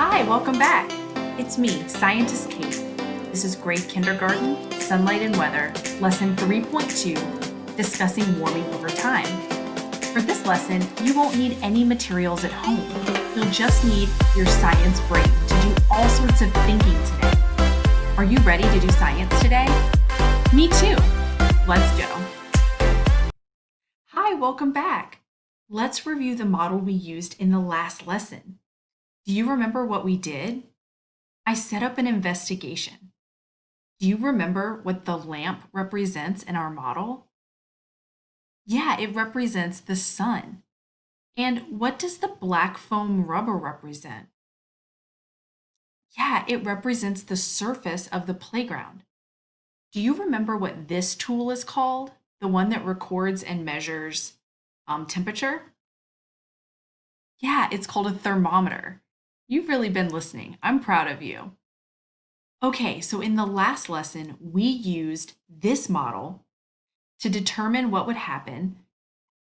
Hi, welcome back. It's me, Scientist Kate. This is grade kindergarten, sunlight and weather, lesson 3.2, discussing warming over time. For this lesson, you won't need any materials at home. You'll just need your science brain to do all sorts of thinking today. Are you ready to do science today? Me too. Let's go. Hi, welcome back. Let's review the model we used in the last lesson. Do you remember what we did? I set up an investigation. Do you remember what the lamp represents in our model? Yeah, it represents the sun. And what does the black foam rubber represent? Yeah, it represents the surface of the playground. Do you remember what this tool is called? The one that records and measures um, temperature? Yeah, it's called a thermometer. You've really been listening. I'm proud of you. Okay, so in the last lesson, we used this model to determine what would happen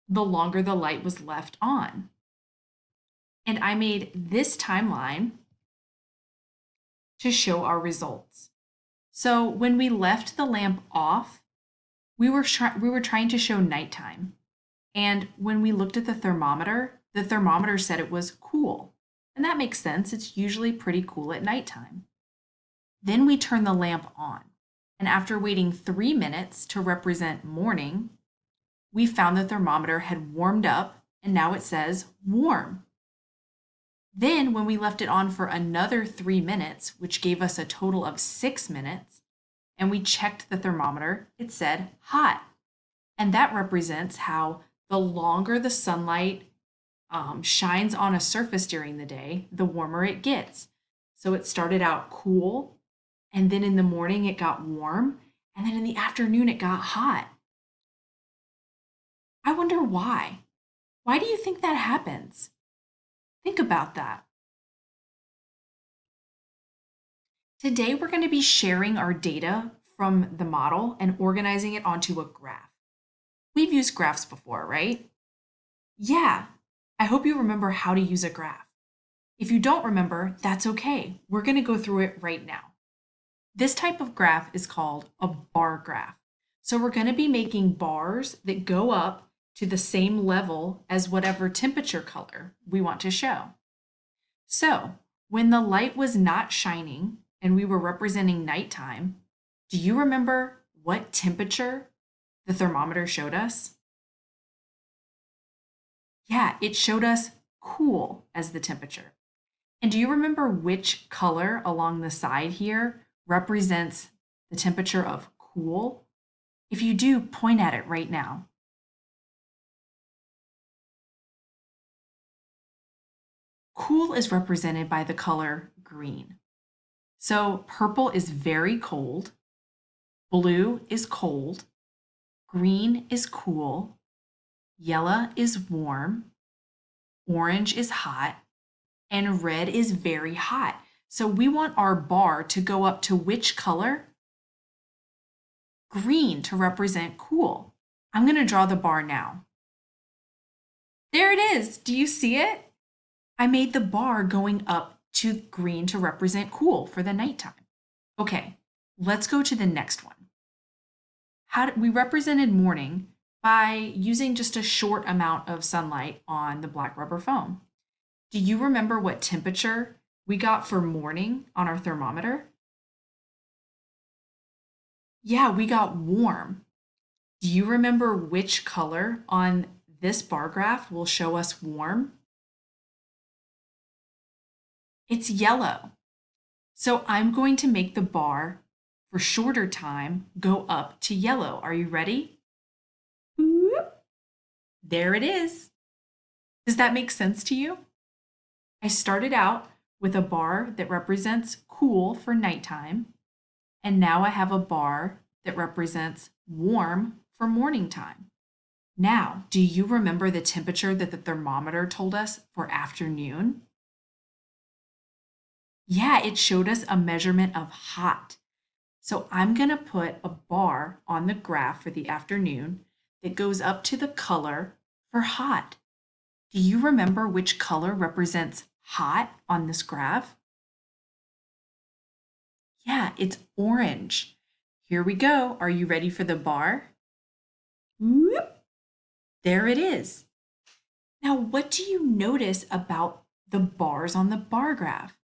the longer the light was left on. And I made this timeline to show our results. So when we left the lamp off, we were, we were trying to show nighttime. And when we looked at the thermometer, the thermometer said it was cool. And that makes sense. It's usually pretty cool at nighttime. Then we turn the lamp on. And after waiting three minutes to represent morning, we found the thermometer had warmed up and now it says warm. Then when we left it on for another three minutes, which gave us a total of six minutes, and we checked the thermometer, it said hot. And that represents how the longer the sunlight um, shines on a surface during the day, the warmer it gets. So it started out cool, and then in the morning it got warm, and then in the afternoon it got hot. I wonder why. Why do you think that happens? Think about that. Today we're going to be sharing our data from the model and organizing it onto a graph. We've used graphs before, right? Yeah, I hope you remember how to use a graph. If you don't remember, that's okay. We're going to go through it right now. This type of graph is called a bar graph. So we're going to be making bars that go up to the same level as whatever temperature color we want to show. So when the light was not shining and we were representing nighttime, do you remember what temperature the thermometer showed us? Yeah, it showed us cool as the temperature. And do you remember which color along the side here represents the temperature of cool? If you do, point at it right now. Cool is represented by the color green. So purple is very cold, blue is cold, green is cool, Yellow is warm, orange is hot, and red is very hot. So we want our bar to go up to which color? Green to represent cool. I'm going to draw the bar now. There it is. Do you see it? I made the bar going up to green to represent cool for the nighttime. Okay, let's go to the next one. How did, we represented morning by using just a short amount of sunlight on the black rubber foam. Do you remember what temperature we got for morning on our thermometer? Yeah, we got warm. Do you remember which color on this bar graph will show us warm? It's yellow. So I'm going to make the bar for shorter time go up to yellow. Are you ready? There it is. Does that make sense to you? I started out with a bar that represents cool for nighttime, and now I have a bar that represents warm for morning time. Now, do you remember the temperature that the thermometer told us for afternoon? Yeah, it showed us a measurement of hot. So I'm going to put a bar on the graph for the afternoon that goes up to the color for hot. Do you remember which color represents hot on this graph? Yeah, it's orange. Here we go. Are you ready for the bar? Whoop. There it is. Now, what do you notice about the bars on the bar graph?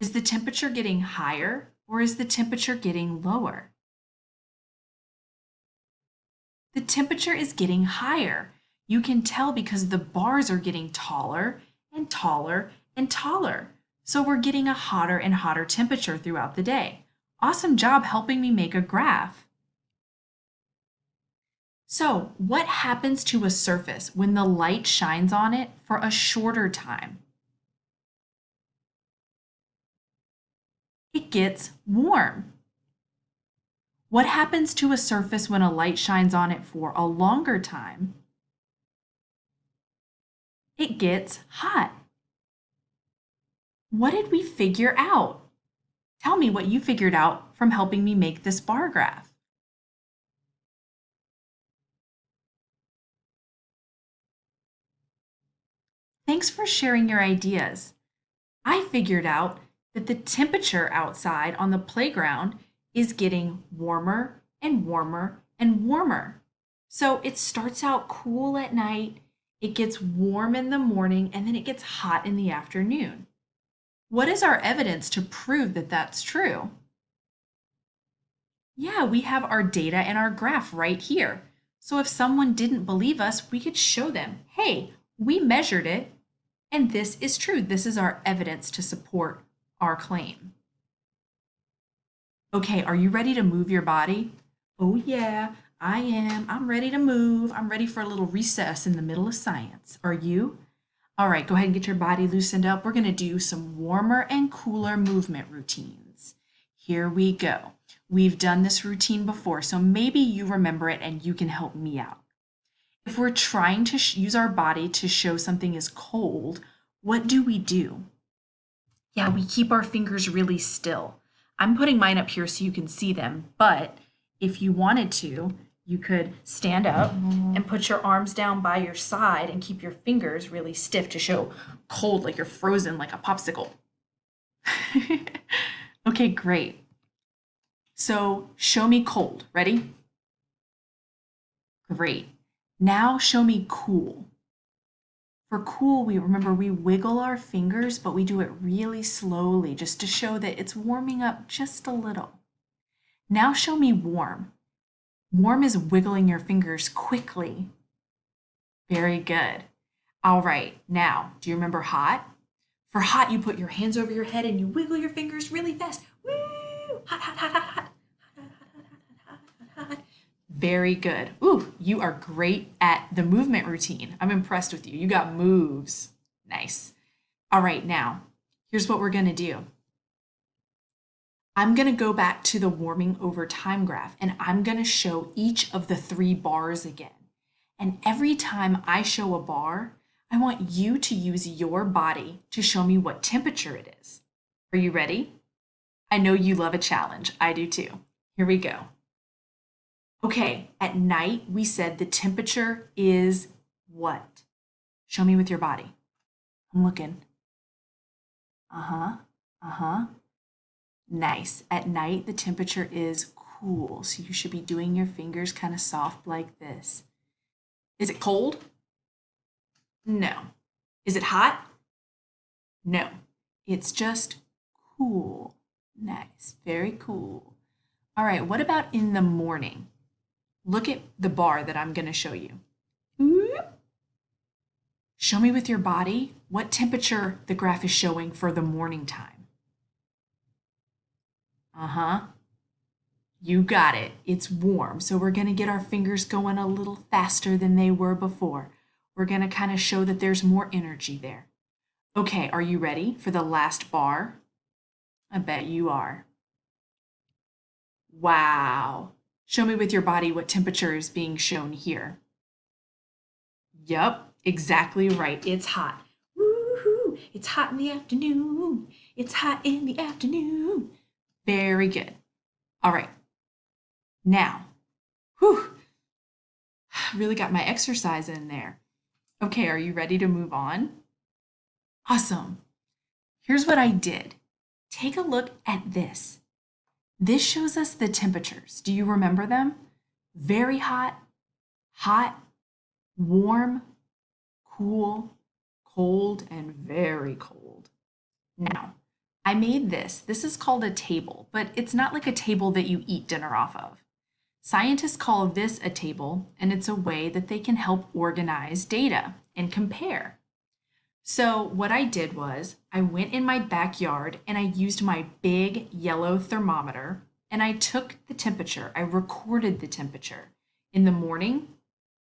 Is the temperature getting higher or is the temperature getting lower? The temperature is getting higher. You can tell because the bars are getting taller and taller and taller. So we're getting a hotter and hotter temperature throughout the day. Awesome job helping me make a graph. So what happens to a surface when the light shines on it for a shorter time? It gets warm. What happens to a surface when a light shines on it for a longer time? It gets hot. What did we figure out? Tell me what you figured out from helping me make this bar graph. Thanks for sharing your ideas. I figured out that the temperature outside on the playground is getting warmer and warmer and warmer. So it starts out cool at night, it gets warm in the morning, and then it gets hot in the afternoon. What is our evidence to prove that that's true? Yeah, we have our data and our graph right here. So if someone didn't believe us, we could show them, hey, we measured it, and this is true. This is our evidence to support our claim. Okay, are you ready to move your body? Oh yeah, I am. I'm ready to move. I'm ready for a little recess in the middle of science. Are you? All right, go ahead and get your body loosened up. We're going to do some warmer and cooler movement routines. Here we go. We've done this routine before, so maybe you remember it and you can help me out. If we're trying to use our body to show something is cold, what do we do? Yeah, we keep our fingers really still. I'm putting mine up here so you can see them, but if you wanted to, you could stand up and put your arms down by your side and keep your fingers really stiff to show cold, like you're frozen like a popsicle. okay, great. So show me cold. Ready? Great. Now show me cool. For cool, we remember we wiggle our fingers, but we do it really slowly just to show that it's warming up just a little. Now show me warm. Warm is wiggling your fingers quickly. Very good. All right, now, do you remember hot? For hot, you put your hands over your head and you wiggle your fingers really fast. Woo! Hot, hot, hot, hot, hot. Very good. Ooh, you are great at the movement routine. I'm impressed with you. You got moves. Nice. All right, now, here's what we're going to do. I'm going to go back to the warming over time graph and I'm going to show each of the three bars again. And every time I show a bar, I want you to use your body to show me what temperature it is. Are you ready? I know you love a challenge. I do too. Here we go. Okay, at night we said the temperature is what? Show me with your body. I'm looking. Uh-huh, uh-huh. Nice. At night, the temperature is cool, so you should be doing your fingers kind of soft like this. Is it cold? No. Is it hot? No. It's just cool. Nice. Very cool. All right, what about in the morning? Look at the bar that I'm going to show you. Show me with your body what temperature the graph is showing for the morning time. Uh-huh. You got it. It's warm, so we're going to get our fingers going a little faster than they were before. We're going to kind of show that there's more energy there. Okay, are you ready for the last bar? I bet you are. Wow. Show me with your body what temperature is being shown here. Yep, exactly right. It's hot. Woohoo! It's hot in the afternoon. It's hot in the afternoon. Very good. All right. Now, whew, I really got my exercise in there. Okay, are you ready to move on? Awesome. Here's what I did. Take a look at this. This shows us the temperatures. Do you remember them? Very hot, hot, warm, cool, cold, and very cold. Now, I made this. This is called a table, but it's not like a table that you eat dinner off of. Scientists call this a table, and it's a way that they can help organize data and compare. So what I did was I went in my backyard and I used my big yellow thermometer and I took the temperature. I recorded the temperature in the morning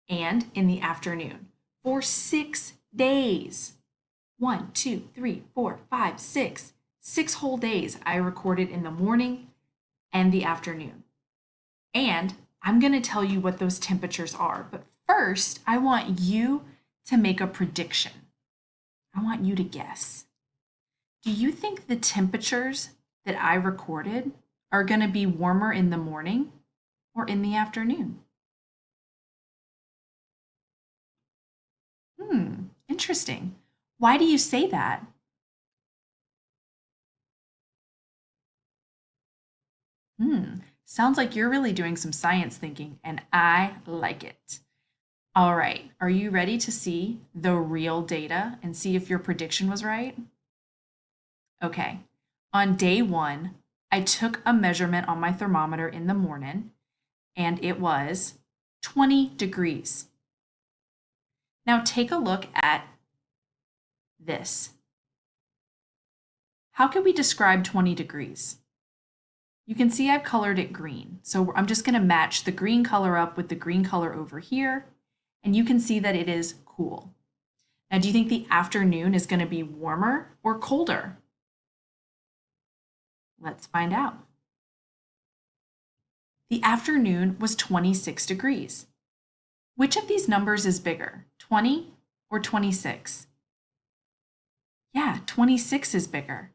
and in the afternoon for six days. One, two, three, four, five, six. Six whole days I recorded in the morning and the afternoon. And I'm going to tell you what those temperatures are. But first, I want you to make a prediction. I want you to guess. Do you think the temperatures that I recorded are going to be warmer in the morning or in the afternoon? Hmm, interesting. Why do you say that? Hmm, sounds like you're really doing some science thinking, and I like it. All right, are you ready to see the real data and see if your prediction was right? Okay, on day one, I took a measurement on my thermometer in the morning, and it was 20 degrees. Now take a look at this. How can we describe 20 degrees? You can see I've colored it green. So I'm just gonna match the green color up with the green color over here. And you can see that it is cool. Now, do you think the afternoon is gonna be warmer or colder? Let's find out. The afternoon was 26 degrees. Which of these numbers is bigger, 20 or 26? Yeah, 26 is bigger.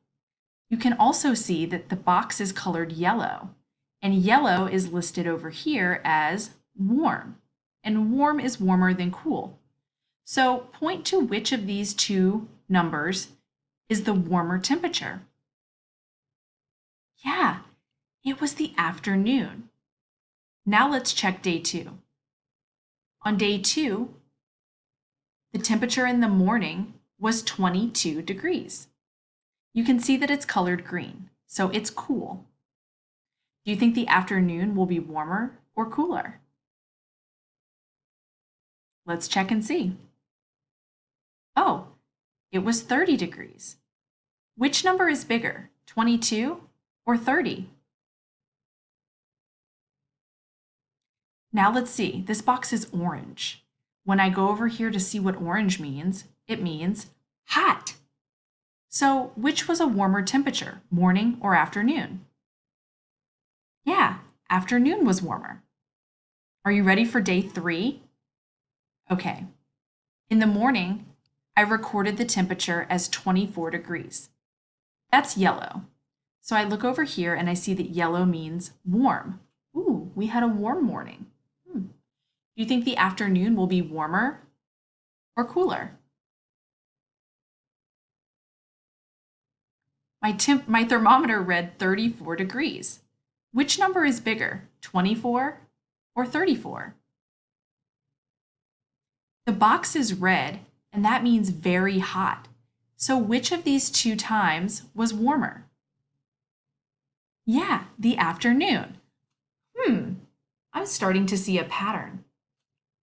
You can also see that the box is colored yellow, and yellow is listed over here as warm, and warm is warmer than cool. So point to which of these two numbers is the warmer temperature. Yeah, it was the afternoon. Now let's check day two. On day two, the temperature in the morning was 22 degrees. You can see that it's colored green, so it's cool. Do you think the afternoon will be warmer or cooler? Let's check and see. Oh, it was 30 degrees. Which number is bigger, 22 or 30? Now let's see, this box is orange. When I go over here to see what orange means, it means hot. So which was a warmer temperature, morning or afternoon? Yeah, afternoon was warmer. Are you ready for day three? Okay. In the morning, I recorded the temperature as 24 degrees. That's yellow. So I look over here and I see that yellow means warm. Ooh, we had a warm morning. Hmm. Do you think the afternoon will be warmer or cooler? My, temp my thermometer read 34 degrees. Which number is bigger, 24 or 34? The box is red, and that means very hot. So which of these two times was warmer? Yeah, the afternoon. Hmm, I'm starting to see a pattern.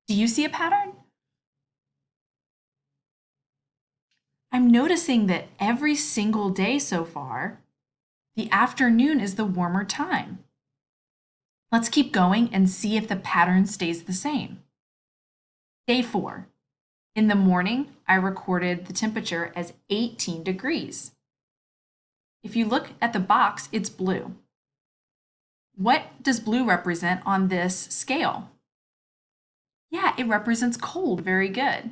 Do you see a pattern? I'm noticing that every single day so far, the afternoon is the warmer time. Let's keep going and see if the pattern stays the same. Day four. In the morning, I recorded the temperature as 18 degrees. If you look at the box, it's blue. What does blue represent on this scale? Yeah, it represents cold. Very good.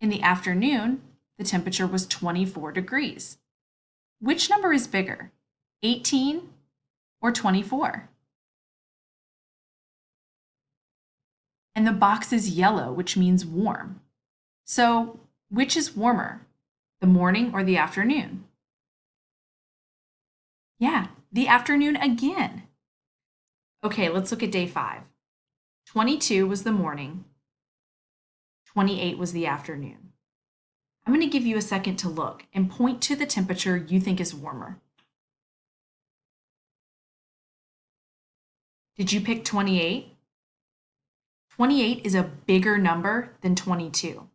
In the afternoon, the temperature was 24 degrees. Which number is bigger, 18 or 24? And the box is yellow, which means warm. So which is warmer, the morning or the afternoon? Yeah, the afternoon again. Okay, let's look at day five. 22 was the morning, 28 was the afternoon. I'm going to give you a second to look and point to the temperature you think is warmer. Did you pick 28? 28 is a bigger number than 22.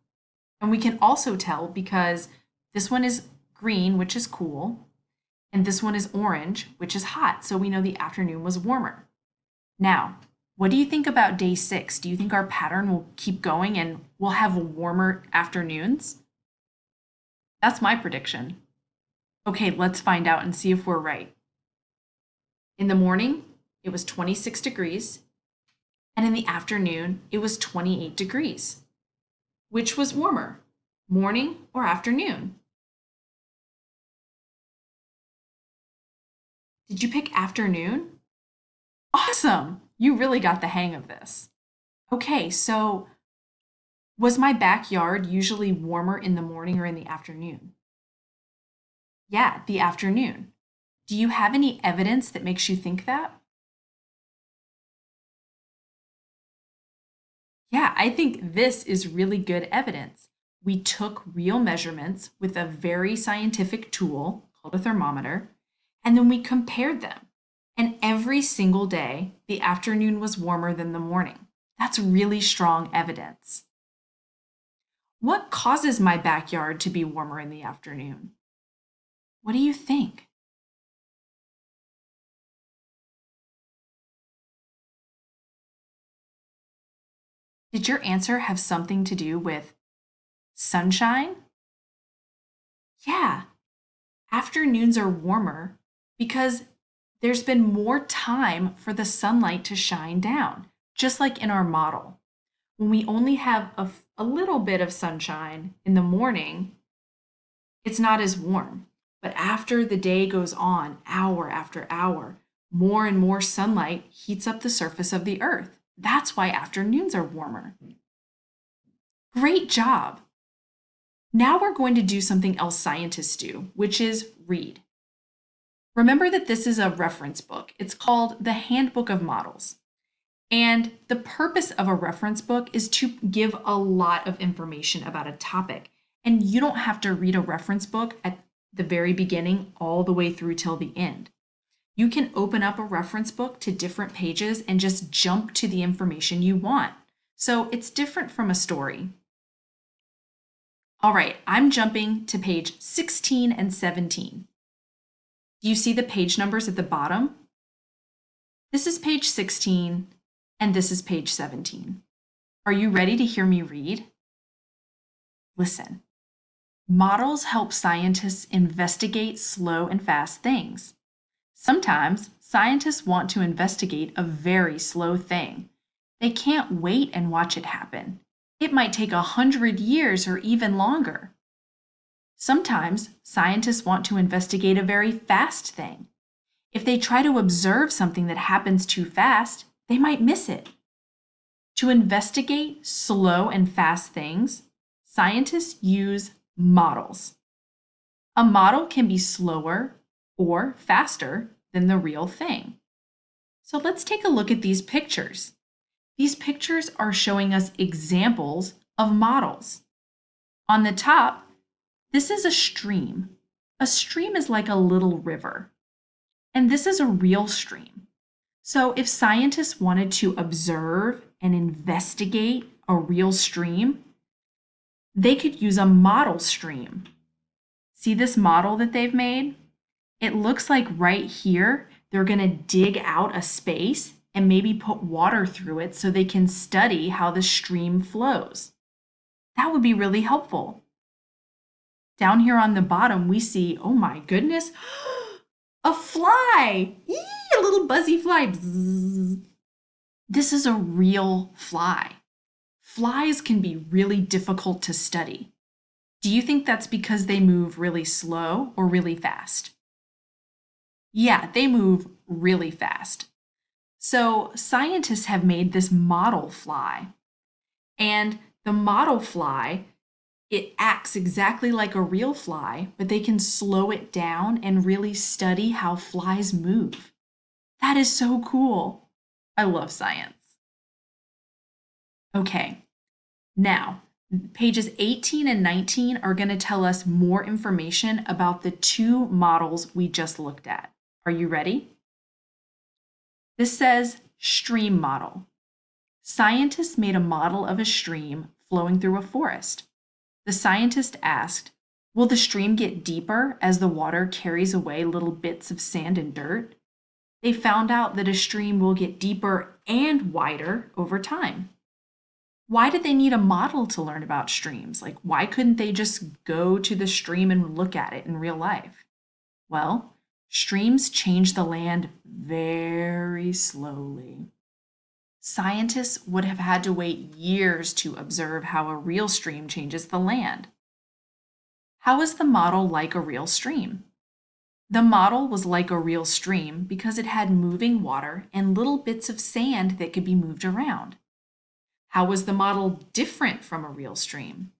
And we can also tell because this one is green, which is cool, and this one is orange, which is hot. So we know the afternoon was warmer. Now, what do you think about day six? Do you think our pattern will keep going and we'll have warmer afternoons? That's my prediction. Okay, let's find out and see if we're right. In the morning, it was 26 degrees, and in the afternoon, it was 28 degrees. Which was warmer, morning or afternoon? Did you pick afternoon? Awesome! You really got the hang of this. Okay, so was my backyard usually warmer in the morning or in the afternoon? Yeah, the afternoon. Do you have any evidence that makes you think that? Yeah, I think this is really good evidence. We took real measurements with a very scientific tool called a thermometer, and then we compared them. And every single day, the afternoon was warmer than the morning. That's really strong evidence. What causes my backyard to be warmer in the afternoon? What do you think? Did your answer have something to do with sunshine? Yeah, afternoons are warmer because there's been more time for the sunlight to shine down, just like in our model. When we only have a, a little bit of sunshine in the morning, it's not as warm. But after the day goes on, hour after hour, more and more sunlight heats up the surface of the earth. That's why afternoons are warmer. Great job! Now we're going to do something else scientists do, which is read. Remember that this is a reference book. It's called the Handbook of Models. And the purpose of a reference book is to give a lot of information about a topic. And you don't have to read a reference book at the very beginning all the way through till the end. You can open up a reference book to different pages and just jump to the information you want. So it's different from a story. All right, I'm jumping to page 16 and 17. You see the page numbers at the bottom? This is page 16 and this is page 17. Are you ready to hear me read? Listen. Models help scientists investigate slow and fast things. Sometimes scientists want to investigate a very slow thing. They can't wait and watch it happen. It might take a hundred years or even longer. Sometimes scientists want to investigate a very fast thing. If they try to observe something that happens too fast, they might miss it. To investigate slow and fast things, scientists use models. A model can be slower or faster than the real thing. So let's take a look at these pictures. These pictures are showing us examples of models. On the top, this is a stream. A stream is like a little river. And this is a real stream. So if scientists wanted to observe and investigate a real stream, they could use a model stream. See this model that they've made? It looks like right here, they're going to dig out a space and maybe put water through it so they can study how the stream flows. That would be really helpful. Down here on the bottom, we see, oh my goodness, a fly, Eee, a little buzzy fly. Bzzz. This is a real fly. Flies can be really difficult to study. Do you think that's because they move really slow or really fast? Yeah, they move really fast. So scientists have made this model fly. And the model fly it acts exactly like a real fly, but they can slow it down and really study how flies move. That is so cool. I love science. Okay, now pages 18 and 19 are going to tell us more information about the two models we just looked at. Are you ready? This says stream model. Scientists made a model of a stream flowing through a forest. The scientist asked, Will the stream get deeper as the water carries away little bits of sand and dirt? They found out that a stream will get deeper and wider over time. Why did they need a model to learn about streams? Like, why couldn't they just go to the stream and look at it in real life? Well, streams change the land very slowly. Scientists would have had to wait years to observe how a real stream changes the land. How is the model like a real stream? The model was like a real stream because it had moving water and little bits of sand that could be moved around. How was the model different from a real stream?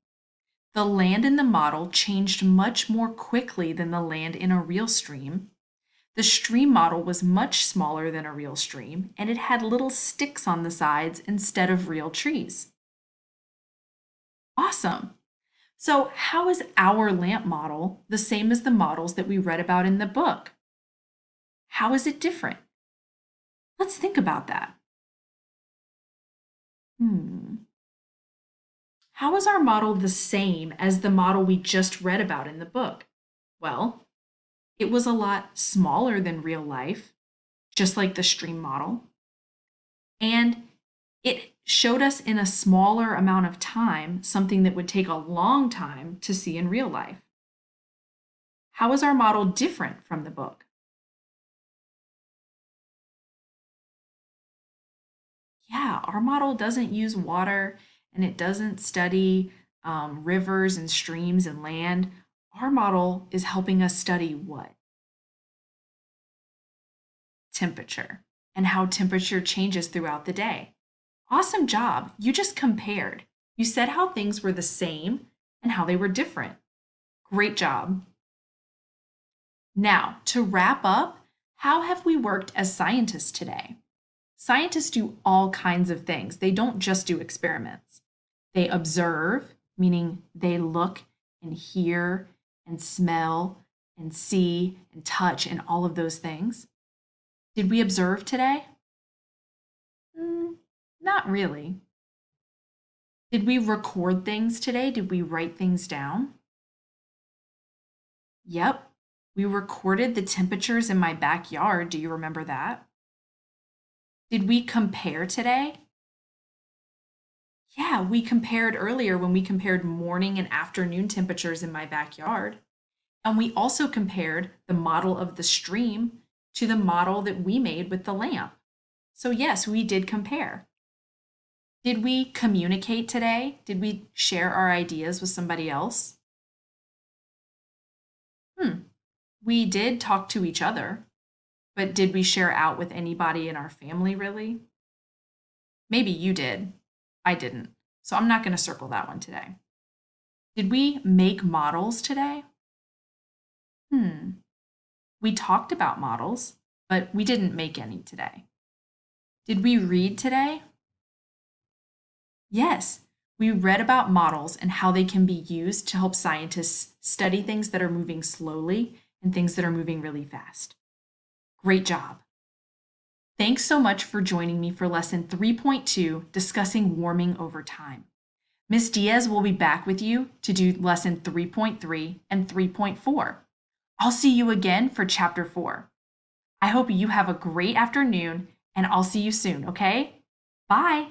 The land in the model changed much more quickly than the land in a real stream the stream model was much smaller than a real stream, and it had little sticks on the sides instead of real trees. Awesome! So how is our lamp model the same as the models that we read about in the book? How is it different? Let's think about that. Hmm. How is our model the same as the model we just read about in the book? Well, it was a lot smaller than real life, just like the stream model. And it showed us in a smaller amount of time something that would take a long time to see in real life. How is our model different from the book? Yeah, our model doesn't use water and it doesn't study um, rivers and streams and land. Our model is helping us study what? Temperature and how temperature changes throughout the day. Awesome job. You just compared. You said how things were the same and how they were different. Great job. Now, to wrap up, how have we worked as scientists today? Scientists do all kinds of things. They don't just do experiments. They observe, meaning they look and hear and smell and see and touch and all of those things. Did we observe today? Mm, not really. Did we record things today? Did we write things down? Yep, we recorded the temperatures in my backyard. Do you remember that? Did we compare today? Yeah, we compared earlier when we compared morning and afternoon temperatures in my backyard. And we also compared the model of the stream to the model that we made with the lamp. So yes, we did compare. Did we communicate today? Did we share our ideas with somebody else? Hmm, we did talk to each other, but did we share out with anybody in our family really? Maybe you did. I didn't. So I'm not going to circle that one today. Did we make models today? Hmm. We talked about models, but we didn't make any today. Did we read today? Yes, we read about models and how they can be used to help scientists study things that are moving slowly and things that are moving really fast. Great job. Thanks so much for joining me for lesson 3.2, discussing warming over time. Ms. Diaz will be back with you to do lesson 3.3 and 3.4. I'll see you again for chapter 4. I hope you have a great afternoon and I'll see you soon, okay? Bye.